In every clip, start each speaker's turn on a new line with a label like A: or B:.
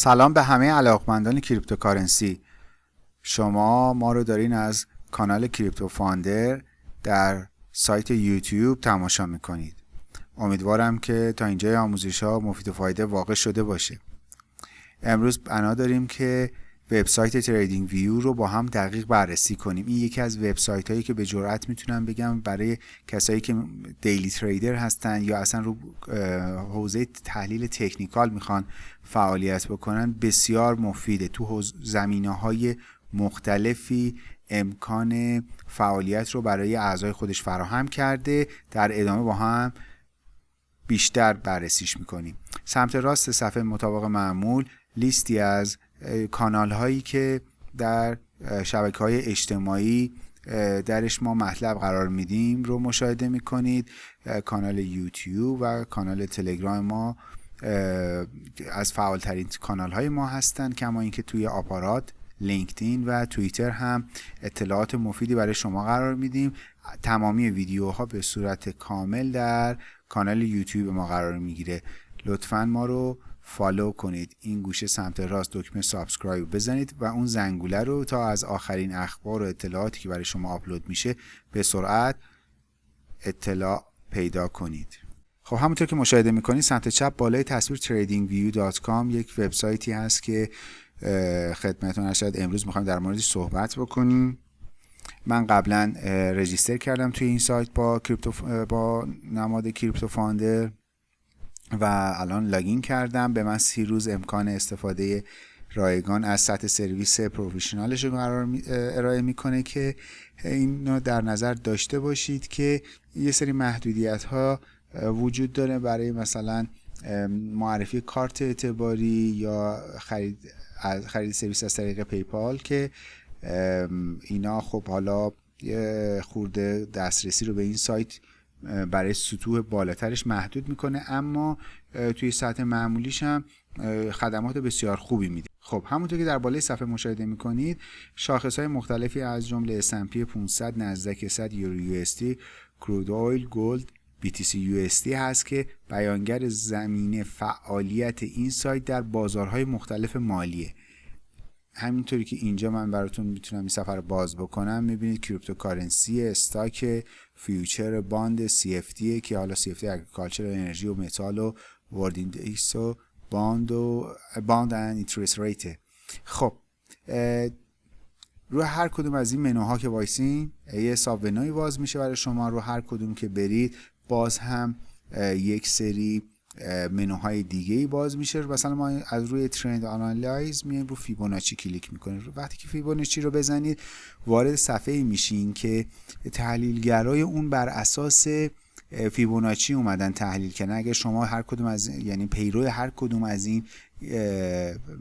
A: سلام به همه علاقمندان cryptocurrency. شما ما رو دارین از کانال کریپتو فاندر در سایت یوتیوب تماشا می‌کنید. امیدوارم که تا اینجای آموزش ها مفید و فایده واقع شده باشه. امروز بنا داریم که وبسایت تریدینگ ویو رو با هم دقیق بررسی کنیم. این یکی از وبسایت هایی که به جرات می‌تونم بگم برای کسایی که daily trader هستن یا اصلا رو حوزه تحلیل تکنیکال می‌خوان فعالیت بکنن بسیار مفیده. تو زمینه های مختلفی امکان فعالیت رو برای اعضای خودش فراهم کرده. در ادامه با هم بیشتر بررسیش می‌کنیم. سمت راست صفحه مطابق معمول لیستی از کانال هایی که در شبکه های اجتماعی درش ما مطلب قرار میدیم رو مشاهده می‌کنید. کانال یوتیوب و کانال تلگرام ما از فعالترین کانال های ما هستند کما اینکه توی آپارات لینکدین و توییتر هم اطلاعات مفیدی برای شما قرار میدیم. تمامی ویدیوها به صورت کامل در کانال یوتیوب ما قرار می‌گیره. لطفا ما رو follow کنید. این گوشه سمت راست دکمه subscribe بزنید و اون زنگوله رو تا از آخرین اخبار و اطلاعاتی که برای شما آپلود میشه به سرعت اطلاع پیدا کنید. خب همونطور که مشاهده می‌کنید سمت چپ بالای تصویر tradingview.com یک وبسایتی هست که خدمتتون عرض شد امروز می‌خوایم در موردش صحبت بکنیم. من قبلا register کردم توی این سایت با کریپتو با نماد کریپتو فاندر. و الان login کردم. به من سی روز امکان استفاده رایگان از سطح سرویس professional ش رو قرار ارائه می‌کنه که این در نظر داشته باشید که یه سری محدودیت ها وجود داره برای مثلا معرفی کارت اعتباری یا خرید خرید سرویس از طریق پیپال که اینا خب حالا خورده دسترسی رو به این سایت برای سطوح بالاترش محدود می‌کنه اما توی سطح معمولیش هم خدمات بسیار خوبی میده. خب همونطور که در بالای صفحه مشاهده می‌کنید شاخص های مختلفی از جمله S&P 500 نزدک 100 یورو یو crude oil gold BTC USD هست که بیانگر زمینه فعالیت این سایت در بازارهای مختلف مالیه. همینطوری که اینجا من براتون می‌تونم این صفحه رو باز بکنم می‌بینید cryptocurrency stock future bond CFD که حالا CFD agriculture energy و متال و world index و bond و bond and interest rate خب رو هر کدوم از این منوها که وایسین یه ساب منوی باز میشه برای شما رو هر کدوم که برید باز هم یک سری منوهای دیگه ای باز میشه. مثلا ما از روی trend analysis میایم رو فیبوناچی کلیک می‌کنیم. وقتی که فیبوناچی رو بزنید وارد صفحه میشین که تحلیلگرای اون بر اساس فیبوناچی اومدن تحلیل کردن. اگر شما هر کدوم از یعنی پیرو هر کدوم از این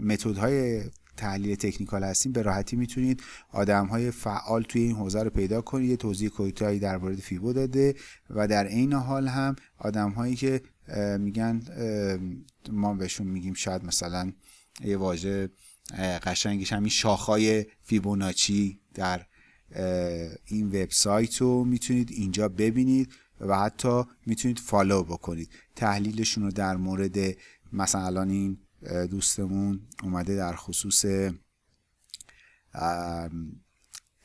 A: متدهای تحلیل تکنیکال هستیم به راحتی می‌تونید آدم های فعال توی این حوزه رو پیدا کنید. یه توضیح کوتاهی در مورد فیبو داده و در عین حال هم آدم هایی که میگن ما بهشون میگیم شاید مثلا یه واژه قشنگش همین شاخهای فیبوناچی در این وبسایت رو می‌تونید اینجا ببینید و حتی می‌تونید follow بکنید. تحلیلشون رو در مورد مثلا الان این دوستمون اومده در خصوص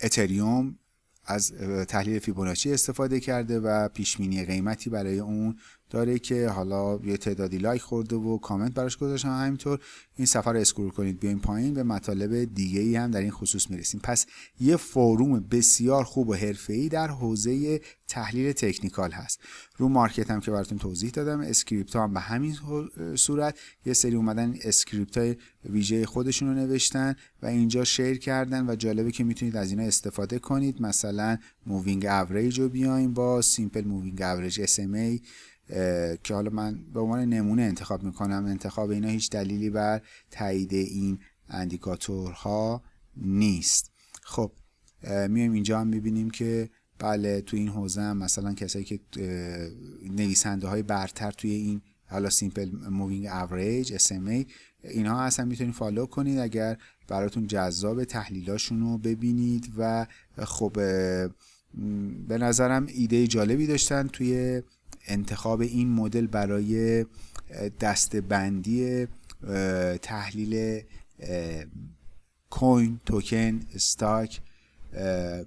A: اتریوم از تحلیل فیبوناچی استفاده کرده و پیشبینی قیمتی برای اون داره که حالا یه تعدادی لایک خورده و کامنت براش گذاشتن همینطور این صفحه رو scroll کنید بیاین پایین به مطالب دیگه ای هم در این خصوص می‌رسیم. پس یه forum بسیار خوب و حرفه‌ای در حوزه تحلیل تکنیکال هست. رو market هم که براتون توضیح دادم script هم به همین صورت. یه سری اومدن script های ویژه خودشون رو نوشتن و اینجا share کردن و جالبه که می‌تونید از اینا استفاده کنید. مثلا moving average رو بیاین با simple moving average SMA که حالا من به عنوان نمونه انتخاب می‌کنم. انتخاب اینا هیچ دلیلی بر تایید این اندیکاتورها نیست. خب میایم اینجا هم می‌بینیم که بله تو این حوزه هم مثلا کسایی که نویسنده های برتر توی این حالا simple moving average SMA اینها اصلا می‌تونید follow کنید اگر براتون جذاب تحلیلاشون رو ببینید و خب به نظرم ایده جالبی داشتن توی انتخاب این مدل برای دسته‌بندی تحلیل coin token stock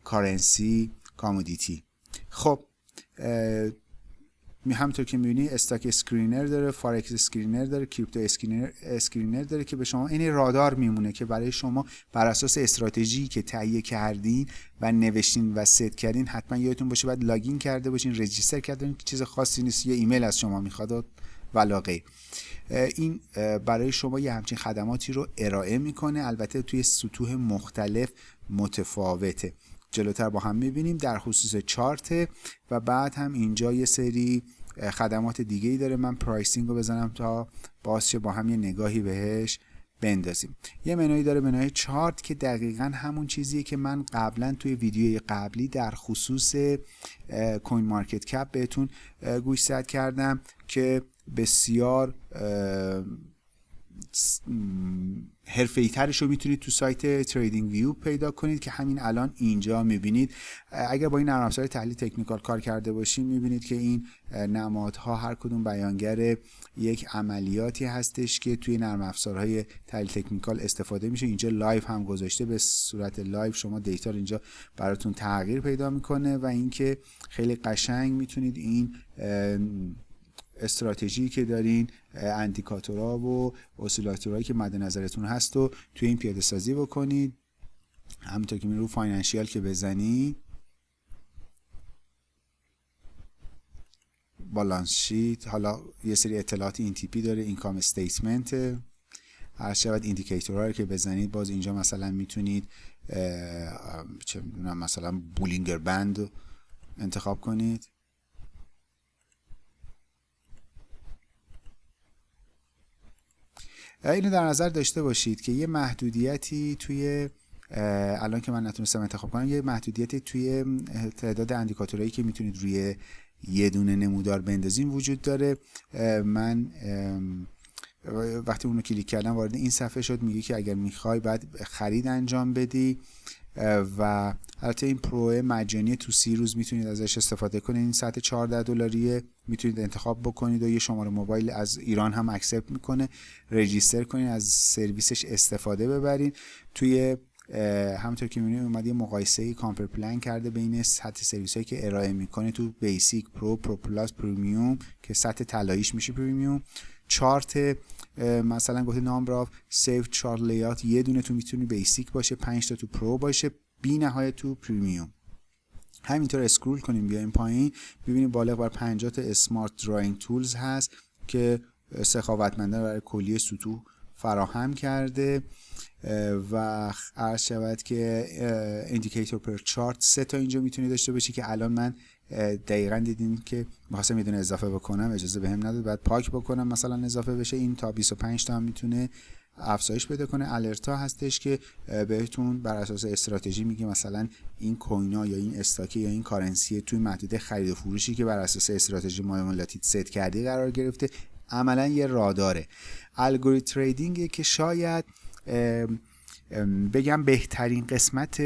A: currency commodity. خب همونطور که می‌بینی stock screener داره forex screener داره crypto screener screener داره که به شما این رادار میمونه که برای شما بر اساس استراتژی که تهیه کردین و نوشتین و ست کردین حتما یادتون باشه بعد login کرده باشین register کردین چیز خاصی نیست یه ایمیل از شما می‌خواد و این برای شما یه همچین خدماتی رو ارائه می‌کنه البته توی سطوح مختلف متفاوته. جلوتر با هم می‌بینیم در خصوص چارت و بعد هم اینجا یه سری خدمات دیگه ای داره. من pricing رو بزنم تا بازشه با هم یه نگاهی بهش بندازیم. یه منوی داره منوی چارت که دقیقا همون چیزیه که من قبلا توی ویدیوی قبلی در خصوص کوین مارکت کپ بهتون گوشزد کردم که بسیار حرفه ترش رو می‌تونید تو سایت تریدینگ ویو پیدا کنید که همین الان اینجا می‌بینید. اگر با این نرم افزار تحلیل تکنیکال کار کرده باشین می‌بینید که این نمادها هر کدوم بیانگر یک عملیاتی هستش که توی نرم افزارهای تحلیل تکنیکال استفاده میشه. اینجا live هم گذاشته به صورت live شما data اینجا براتون تغییر پیدا می‌کنه و اینکه خیلی قشنگ می‌تونید این استراتژی که دارین اندیکاتورها و اسیلاتورهایی که مد نظرتون هست و توی این پیاده سازی بکنید. همونطور که می رو financial که بزنید. balance sheet. حالا یه سری اطلاعات این تیپی داره income statement. هر شود indicator ها رو که بزنید باز اینجا مثلا می‌تونید چه می‌دونم مثلا بولینگر بند انتخاب کنید. اینو در نظر داشته باشید که یه محدودیتی توی الان که من نتونستم انتخاب کنم یه محدودیتی توی تعداد اندیکاتورهایی که می‌تونید روی یه دونه نمودار بندازیم وجود داره. من وقتی اونو کلیک کردم وارد این صفحه شد میگه که اگر می‌خوای بعد خرید انجام بدی. و البته این Pro مجانی تو سی روز می‌تونید ازش استفاده کنید. این ساعت 14 دلاریه. می‌تونید انتخاب بکنید و یه شماره موبایل از ایران هم accept می‌کنه. register کنید از سرویسش استفاده ببرین توی همونطور که می‌بینید اومد یه مقایسه compare plan کرده بین سطح سرویس هایی که ارائه می‌کنه تو Basic Pro Pro Plus Premium که سطح طلاییش میشه Premium chart مثلا گفته number of saved chart layout یه دونه تو می‌تونی Basic باشه 5 تا تو Pro باشه بی نهایت تو Premium. همینطور scroll کنیم بیایم پایین ببینیم بالغ بر 50 تا smart drawing tools هست که سخاوتمندانه برای کلیه سطوح فراهم کرده و عرض شود که indicator per chart سه تا اینجا می‌تونی داشته باشی که الان من دقیقا دیدین که می‌خواستم یه اضافه بکنم اجازه بهم نداد. بعد پاک بکنم مثلا اضافه بشه. این تا 25 تا هم می‌تونه افزایش پیدا کنه. alert ا هستش که بهتون بر اساس استراتژی میگه مثلا این coin ا یا این stock ی یا این currency توی محدوده خرید و فروشی که بر اساس استراتژی معاملاتی ست کردی قرار گرفته. عملا یه راداره. algorithm trading که شاید بگم بهترین قسمت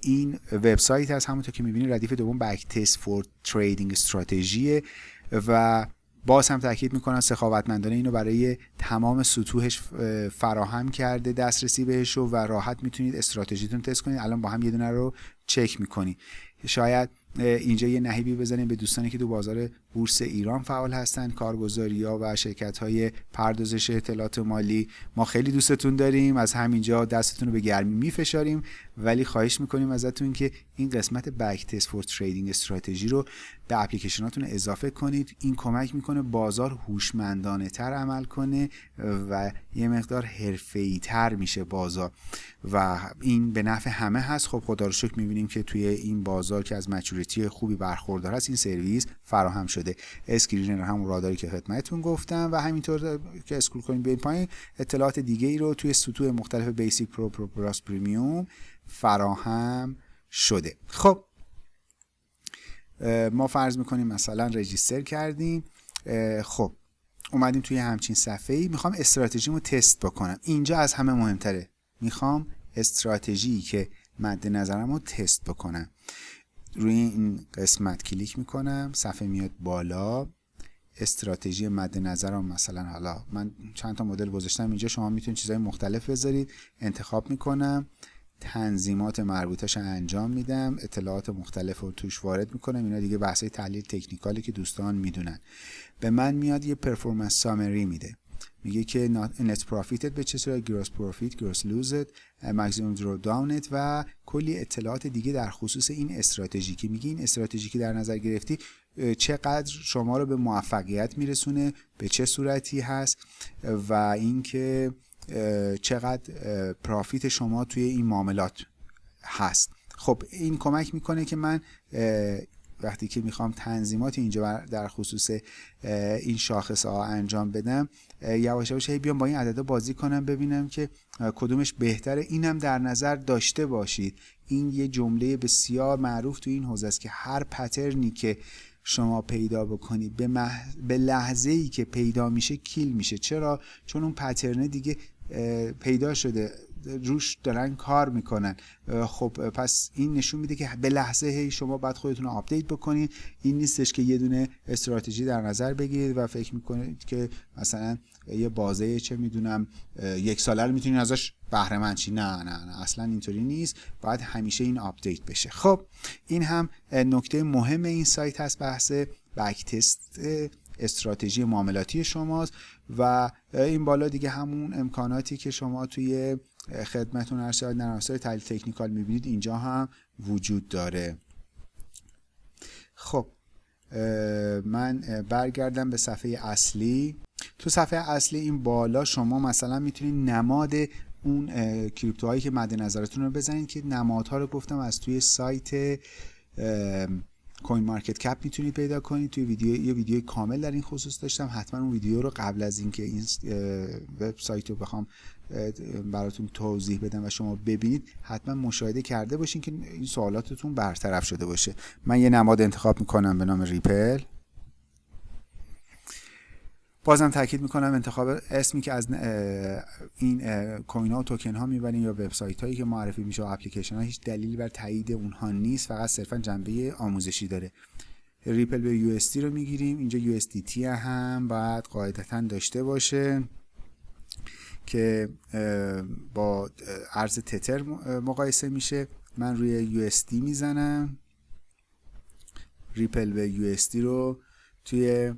A: این وبسایت هست. همونطور که می‌بینید ردیف دوم backtest for trading strategy و باز هم تاکید می‌کنم سخاوتمندانه اینو برای تمام سطوحش فراهم کرده دسترسی بهش و راحت می‌تونید استراتژیتون تست کنید. الان با هم یه دونه رو چک می‌کنید شاید اینجا یه نهیبی بزنیم به دوستانی که تو بازار بورس ایران فعال هستند کارگزاری ها و شرکت های پردازش اطلاعات مالی. ما خیلی دوستتون داریم از همینجا دستتون رو به گرمی میفشاریم. ولی خواهش می‌کنیم ازتون که این قسمت backtest for trading strategy رو به اپلیکیشناتون اضافه کنید. این کمک می‌کنه بازار هوشمندانه تر عمل کنه و یه مقدار حرفه‌ای تر میشه بازار. و این به نفع همه هست. خب خدا رو شکر می‌بینیم که توی این بازار که از maturity خوبی برخوردار هست این سرویس فراهم شده. screener همون راداری که خدمتتون گفتم و همینطور که scroll کنیم بیاین پایین اطلاعات دیگه ای رو توی سطوح مختلف Basic Pro Pro Plus Premium فراهم شده. خب ما فرض می‌کنیم مثلا رجیستر کردیم. خب اومدیم توی همچین صفحه ای می‌خوام استراتژیمو تست بکنم. اینجا از همه مهمتره. می‌خوام استراتژی که مد نظرم رو تست بکنم. روی این قسمت کلیک می‌کنم صفحه میاد بالا. استراتژی مد نظرم مثلا حالا من چند تا مدل گذاشتم اینجا شما می‌تونید چیزهای مختلف بذارید. انتخاب می‌کنم تنظیمات مربوطش انجام میدم اطلاعات مختلف رو توش وارد می‌کنم. اینا دیگه بحثای تحلیل تکنیکالی که دوستان می‌دونن. به من میاد یه performance summary میده. میگه که net profit ت به چه صورت؟ gross profit gross loss ت maximum drawdown ت و کلی اطلاعات دیگه در خصوص این استراتژی که میگه این استراتژی که در نظر گرفتی چقدر شما رو به موفقیت میرسونه به چه صورتی هست و اینکه چقدر پرافیت شما توی این معاملات هست. خب این کمک می‌کنه که من وقتی که می‌خوام تنظیمات اینجا در خصوص این شاخص ها انجام بدم یواش یواش بیام با این عددا بازی کنم ببینم که کدومش بهتره. اینم در نظر داشته باشید. این یه جمله بسیار معروف تو این حوزه است که هر پترنی که شما پیدا بکنید به, به لحظه ای که پیدا میشه kill میشه. چرا؟ چون اون pattern ه دیگه پیدا شده. روش دارن کار می‌کنن. خب پس این نشون میده که به لحظه هی شما باید خودتون رو update بکنید این نیستش که یه دونه استراتژی در نظر بگیرید و فکر می‌کنید که مثلا یه بازه چه می‌دونم یک ساله رو می‌تونید ازش بهره مند نه نه نه اصلا اینطوری نیست. باید همیشه این update بشه. خب این هم نکته مهم این سایت هست بحث بک تست استراتژی معاملاتی شماست. و این بالا دیگه همون امکاناتی که شما توی خدمتون هر شاید نرم تحلیل تکنیکال می‌بینید اینجا هم وجود داره. خب من برگردم به صفحه اصلی. تو صفحه اصلی این بالا شما مثلا می‌تونید نماد اون crypto هایی که مد نظرتون رو بزنید که نمادها رو گفتم از توی سایت CoinMarketCap می‌تونید پیدا کنید. توی ویدیو یه ویدیو کامل در این خصوص داشتم. حتما اون ویدیو رو قبل از اینکه این وبسایت رو بخوام براتون توضیح بدم و شما ببینید حتما مشاهده کرده باشین که این سوالاتتون برطرف شده باشه. من یه نماد انتخاب می‌کنم به نام ریپل. بازم تاکید می‌کنم انتخاب اسمی که از این کوین ها و توکن ها می‌برین یا وبسایت هایی که معرفی میشه و اپلیکیشن ها هیچ دلیلی بر تایید اونها نیست فقط صرفا جنبه آموزشی داره. ریپل به یو رو می‌گیریم اینجا یو هم باید قاعدتا داشته باشه که با ارز تتر مقایسه میشه. من روی یو می‌زنم. ریپل به یو رو توی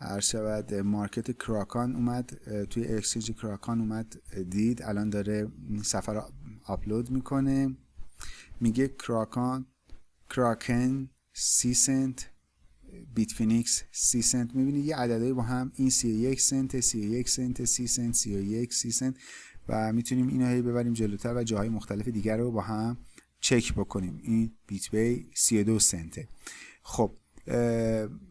A: هر شود مارکت کراکان اومد توی اکسچنج کراکان اومد دید. الان داره سفر آپلود می‌کنه. میگه کراکان کراکن سی سنت بیت فینیکس سی سنت می‌بینی یه عددهایی با هم این سی یک سنت سی یک سنت سی سنت سی یک سی سنت و می‌تونیم اینو هی ببریم جلوتر و جاهای مختلف دیگر رو با هم چک بکنیم. این بیت بی 32 سنته. خب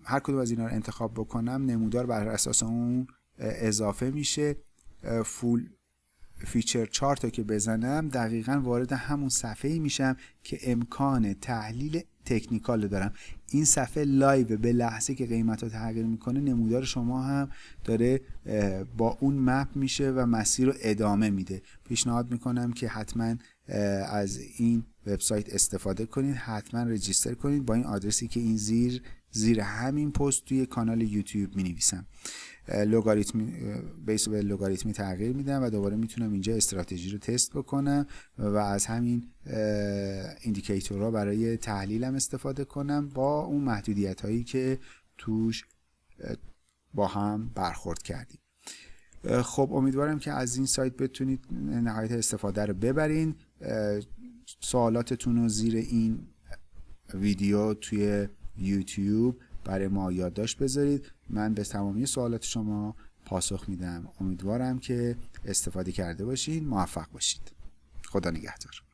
A: هر کدوم از اینا رو انتخاب بکنم نمودار بر اساس اون اضافه میشه. full feature chart که بزنم دقیقا وارد همون صفحه میشم که امکان تحلیل تکنیکال دارم. این صفحه live به لحظه که قیمت رو تغییر می‌کنه نمودار شما هم داره با اون map میشه و مسیر رو ادامه میده. پیشنهاد می‌کنم که حتما از این وبسایت استفاده کنید حتما رجیستر کنید با این آدرسی که این زیر زیر همین پست توی کانال یوتیوب می نویسم لوگاریتمی بیس به لوگاریتمی تغییر میدم و دوباره می‌تونم اینجا استراتژی رو تست بکنم و از همین ایندیکیتورها برای تحلیلم استفاده کنم با اون محدودیت هایی که توش با هم برخورد کردیم. خب امیدوارم که از این سایت بتونید نهایت استفاده رو ببرین. سوالاتتون رو زیر این ویدیو توی یوتیوب برای ما یادداشت بذارید. من به تمامی سوالات شما پاسخ میدم. امیدوارم که استفاده کرده باشین موفق باشید. خدا نگهدار.